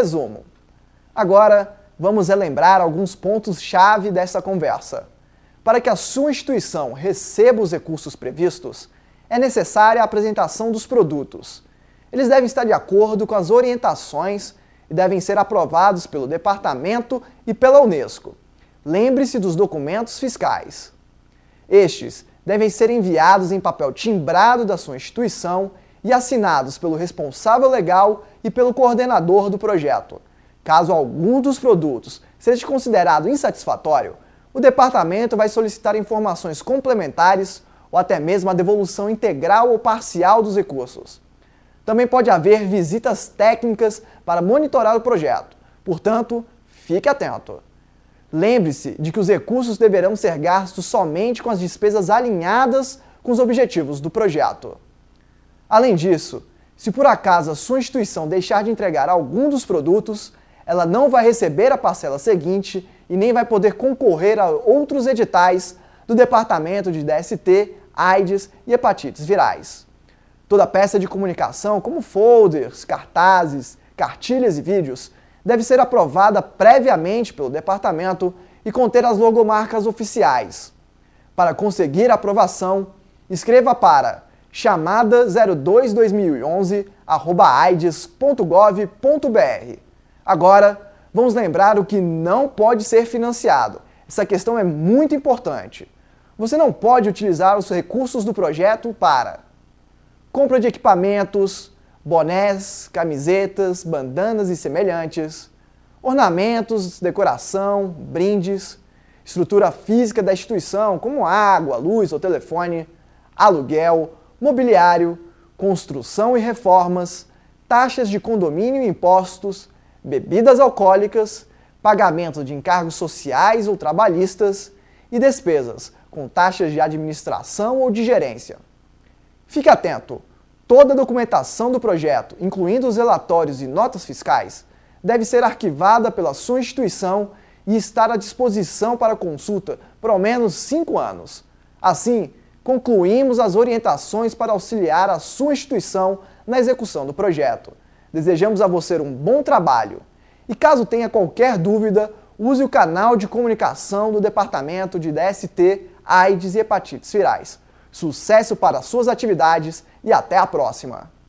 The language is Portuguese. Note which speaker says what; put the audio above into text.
Speaker 1: Resumo. Agora, vamos relembrar alguns pontos-chave dessa conversa. Para que a sua instituição receba os recursos previstos, é necessária a apresentação dos produtos. Eles devem estar de acordo com as orientações e devem ser aprovados pelo Departamento e pela Unesco. Lembre-se dos documentos fiscais. Estes devem ser enviados em papel timbrado da sua instituição e assinados pelo responsável legal e pelo coordenador do projeto. Caso algum dos produtos seja considerado insatisfatório, o departamento vai solicitar informações complementares ou até mesmo a devolução integral ou parcial dos recursos. Também pode haver visitas técnicas para monitorar o projeto, portanto, fique atento. Lembre-se de que os recursos deverão ser gastos somente com as despesas alinhadas com os objetivos do projeto. Além disso, se por acaso a sua instituição deixar de entregar algum dos produtos, ela não vai receber a parcela seguinte e nem vai poder concorrer a outros editais do Departamento de DST, AIDS e hepatites virais. Toda peça de comunicação, como folders, cartazes, cartilhas e vídeos, deve ser aprovada previamente pelo departamento e conter as logomarcas oficiais. Para conseguir a aprovação, escreva para chamada 02-2011-aides.gov.br. Agora, vamos lembrar o que não pode ser financiado. Essa questão é muito importante. Você não pode utilizar os recursos do projeto para compra de equipamentos, bonés, camisetas, bandanas e semelhantes, ornamentos, decoração, brindes, estrutura física da instituição, como água, luz ou telefone, aluguel, mobiliário, construção e reformas, taxas de condomínio e impostos, bebidas alcoólicas, pagamento de encargos sociais ou trabalhistas e despesas com taxas de administração ou de gerência. Fique atento! Toda a documentação do projeto, incluindo os relatórios e notas fiscais, deve ser arquivada pela sua instituição e estar à disposição para consulta por ao menos 5 anos. Assim, concluímos as orientações para auxiliar a sua instituição na execução do projeto. Desejamos a você um bom trabalho. E caso tenha qualquer dúvida, use o canal de comunicação do Departamento de DST, AIDS e Hepatites Virais. Sucesso para suas atividades e até a próxima!